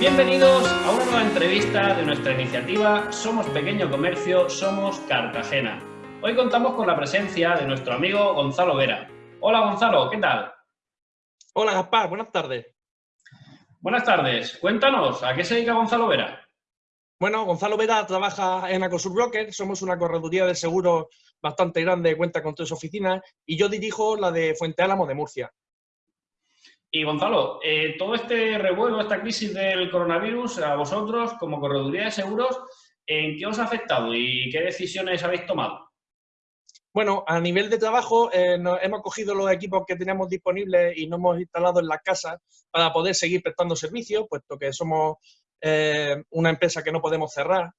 Bienvenidos a una nueva entrevista de nuestra iniciativa Somos Pequeño Comercio, Somos Cartagena. Hoy contamos con la presencia de nuestro amigo Gonzalo Vera. Hola Gonzalo, ¿qué tal? Hola Gaspar, buenas tardes. Buenas tardes. Cuéntanos, ¿a qué se dedica Gonzalo Vera? Bueno, Gonzalo Vera trabaja en Acosur Broker, somos una correduría de seguros bastante grande, cuenta con tres oficinas, y yo dirijo la de Fuente Álamo de Murcia. Y Gonzalo, eh, todo este revuelo, esta crisis del coronavirus, a vosotros como correduría de seguros, ¿en qué os ha afectado y qué decisiones habéis tomado? Bueno, a nivel de trabajo eh, hemos cogido los equipos que teníamos disponibles y nos hemos instalado en la casa para poder seguir prestando servicios, puesto que somos eh, una empresa que no podemos cerrar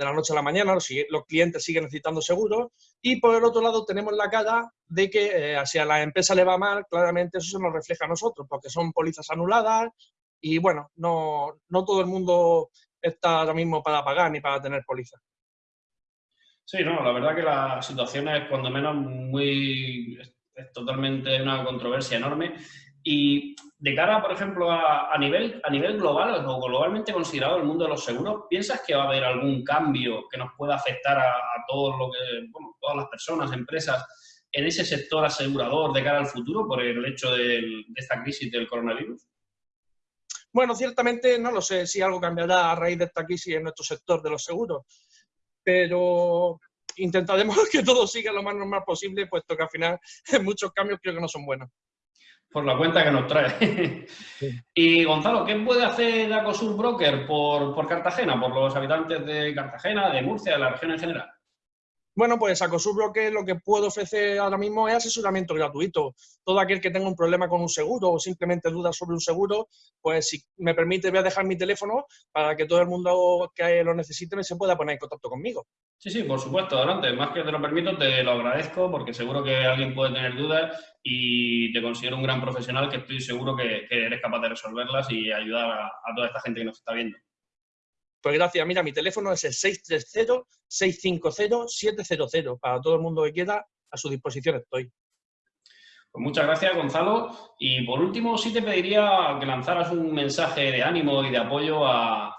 de la noche a la mañana, los, clientes siguen necesitando seguros, y por el otro lado tenemos la cara de que eh, si a la empresa le va mal, claramente eso se nos refleja a nosotros, porque son pólizas anuladas y bueno, no, no todo el mundo está ahora mismo para pagar ni para tener pólizas. Sí, no, la verdad que la situación es cuando menos muy... es totalmente una controversia enorme y de cara, por ejemplo, a, nivel, a nivel global o globalmente considerado el mundo de los seguros, ¿piensas que va a haber algún cambio que nos pueda afectar a, todo lo que, bueno, todas las personas, empresas, en ese sector asegurador de cara al futuro por el hecho de esta crisis del coronavirus? Bueno, ciertamente no lo sé si algo cambiará a raíz de esta crisis en nuestro sector de los seguros, pero intentaremos que todo siga lo más normal posible, puesto que al final muchos cambios creo que no son buenos por la cuenta que nos trae. Y Gonzalo, ¿qué puede hacer Acosur Broker por, por Cartagena, por los habitantes de Cartagena, de Murcia, de la región en general? Bueno, pues Acosur Broker lo que puedo ofrecer ahora mismo es asesoramiento gratuito. Todo aquel que tenga un problema con un seguro o simplemente dudas sobre un seguro, pues si me permite voy a dejar mi teléfono para que todo el mundo que lo necesite se pueda poner en contacto conmigo. Sí, sí, por supuesto, adelante. Más que te lo permito, te lo agradezco porque seguro que alguien puede tener dudas y te considero un gran profesional que estoy seguro que, eres capaz de resolverlas y ayudar a, toda esta gente que nos está viendo. Pues gracias. Mira, mi teléfono es el 630-650-700. Para todo el mundo que quiera, a su disposición estoy. Pues muchas gracias, Gonzalo. Y por último, sí te pediría que lanzaras un mensaje de ánimo y de apoyo a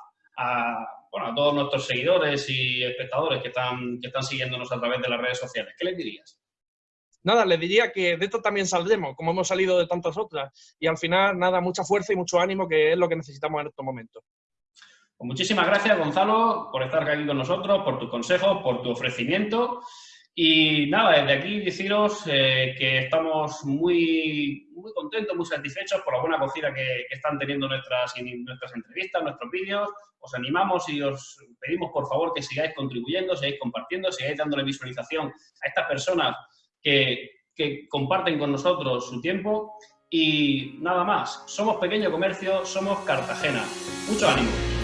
bueno, a todos nuestros seguidores y espectadores que están, que están siguiéndonos a través de las redes sociales. ¿Qué les dirías? Nada, les diría que de esto también saldremos, como hemos salido de tantas otras. Y al final, nada, mucha fuerza y mucho ánimo, que es lo que necesitamos en estos momentos. Pues muchísimas gracias, Gonzalo, por estar aquí con nosotros, por tus consejos, por tu ofrecimiento. Y nada, desde aquí deciros eh, que estamos muy, muy contentos, muy satisfechos por la buena acogida que, están teniendo nuestras, nuestras entrevistas, nuestros vídeos. Os animamos y os pedimos por favor que sigáis contribuyendo, sigáis compartiendo, sigáis dándole visualización a estas personas que, que comparten con nosotros su tiempo. Y nada más, somos pequeño comercio, somos Cartagena. Mucho ánimo.